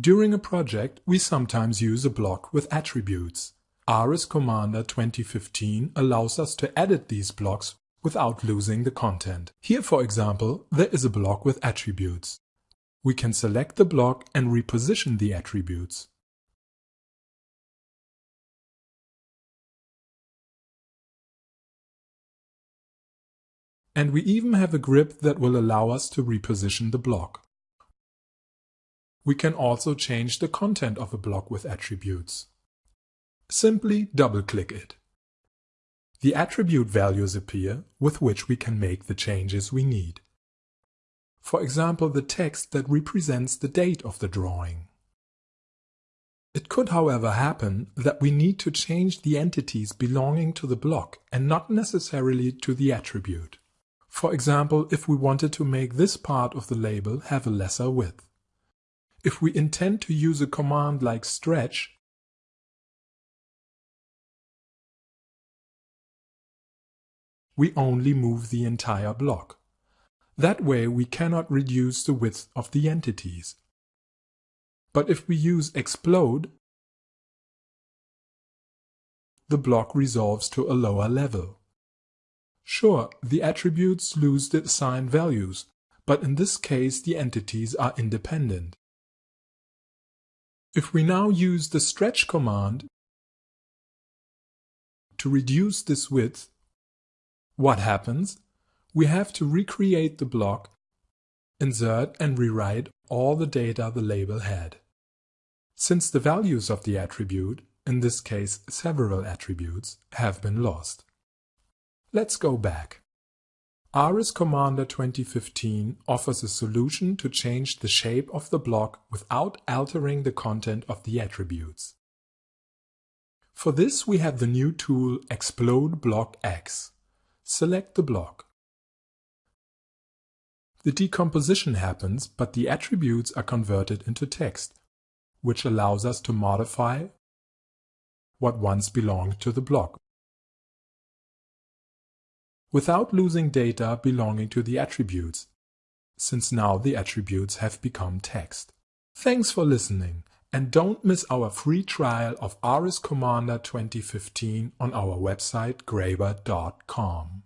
During a project, we sometimes use a block with attributes. ARES Commander 2015 allows us to edit these blocks without losing the content. Here, for example, there is a block with attributes. We can select the block and reposition the attributes. And we even have a grip that will allow us to reposition the block. We can also change the content of a block with attributes. Simply double-click it. The attribute values appear with which we can make the changes we need. For example, the text that represents the date of the drawing. It could however happen that we need to change the entities belonging to the block and not necessarily to the attribute. For example, if we wanted to make this part of the label have a lesser width. If we intend to use a command like stretch, we only move the entire block. That way we cannot reduce the width of the entities. But if we use explode, the block resolves to a lower level. Sure, the attributes lose the assigned values, but in this case the entities are independent. If we now use the stretch command to reduce this width, what happens? We have to recreate the block, insert and rewrite all the data the label had. Since the values of the attribute, in this case several attributes, have been lost. Let's go back. ARES Commander 2015 offers a solution to change the shape of the block without altering the content of the attributes. For this we have the new tool Explode Block X. Select the block. The decomposition happens, but the attributes are converted into text, which allows us to modify what once belonged to the block without losing data belonging to the attributes, since now the attributes have become text. Thanks for listening, and don't miss our free trial of ARES Commander 2015 on our website graebert.com.